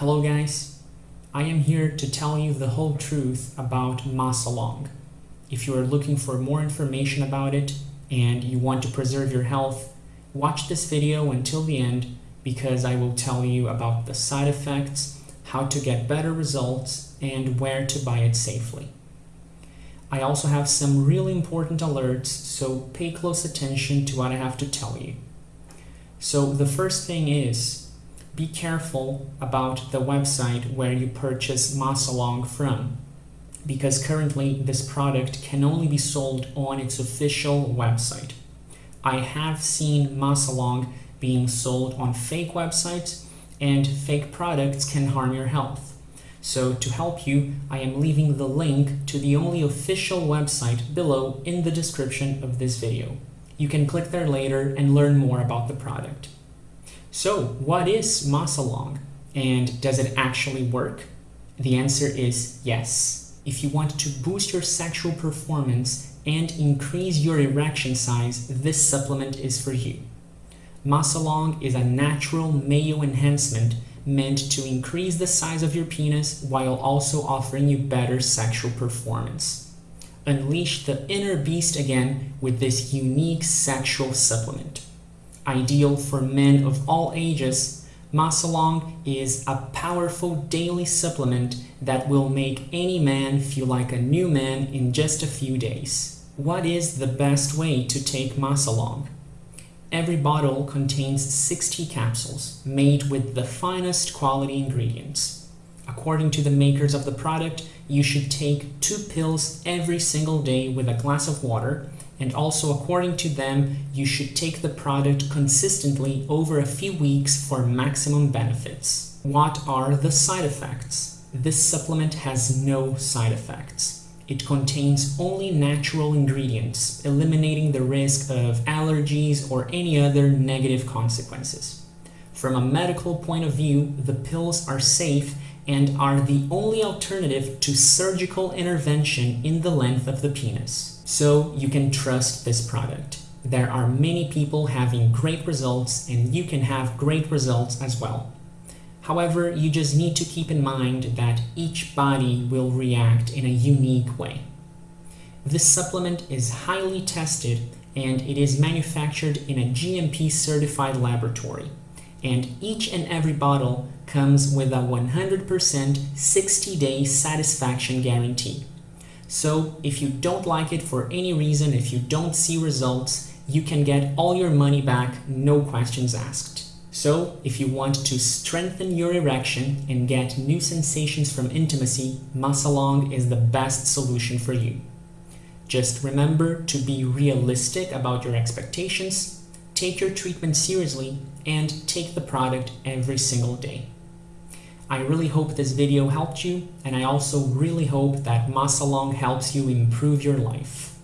Hello guys, I am here to tell you the whole truth about Maasalong. If you are looking for more information about it and you want to preserve your health, watch this video until the end because I will tell you about the side effects, how to get better results, and where to buy it safely. I also have some really important alerts, so pay close attention to what I have to tell you. So the first thing is, be careful about the website where you purchase Maasalong from because currently this product can only be sold on its official website. I have seen Maasalong being sold on fake websites and fake products can harm your health. So to help you, I am leaving the link to the only official website below in the description of this video. You can click there later and learn more about the product. So what is Maasalong and does it actually work? The answer is yes. If you want to boost your sexual performance and increase your erection size, this supplement is for you. Maasalong is a natural male enhancement meant to increase the size of your penis while also offering you better sexual performance. Unleash the inner beast again with this unique sexual supplement. Ideal for men of all ages, Maasalong is a powerful daily supplement that will make any man feel like a new man in just a few days. What is the best way to take Maasalong? Every bottle contains 60 capsules made with the finest quality ingredients. According to the makers of the product, you should take two pills every single day with a glass of water and also according to them, you should take the product consistently over a few weeks for maximum benefits. What are the side effects? This supplement has no side effects. It contains only natural ingredients, eliminating the risk of allergies or any other negative consequences. From a medical point of view, the pills are safe and are the only alternative to surgical intervention in the length of the penis so you can trust this product. There are many people having great results and you can have great results as well. However, you just need to keep in mind that each body will react in a unique way. This supplement is highly tested and it is manufactured in a GMP certified laboratory. And each and every bottle comes with a 100% 60-day satisfaction guarantee. So if you don't like it for any reason, if you don't see results, you can get all your money back, no questions asked. So if you want to strengthen your erection and get new sensations from intimacy, Maasalong is the best solution for you. Just remember to be realistic about your expectations, take your treatment seriously, and take the product every single day. I really hope this video helped you, and I also really hope that Maasalong helps you improve your life.